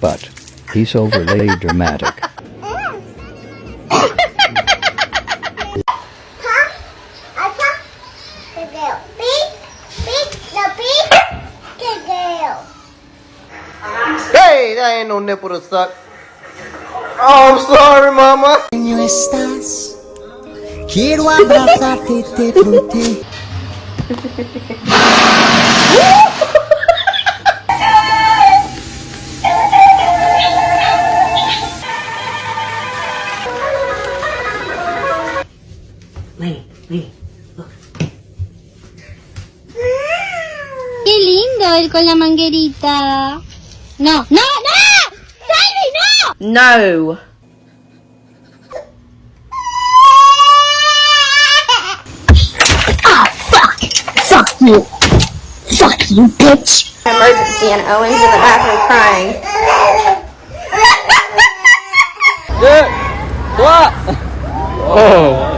but he's overly dramatic. Hey, that ain't no nipple to suck. Oh, I'm sorry, mama. No estás. Quiero abrazarte y te Qué lindo él con la manguerita. No, no, no. Salvi, no. No. Ah, fuck Fuck you. Fuck you, bitch. Emergency and Owen's in the bathroom crying. Yeah. What? Oh.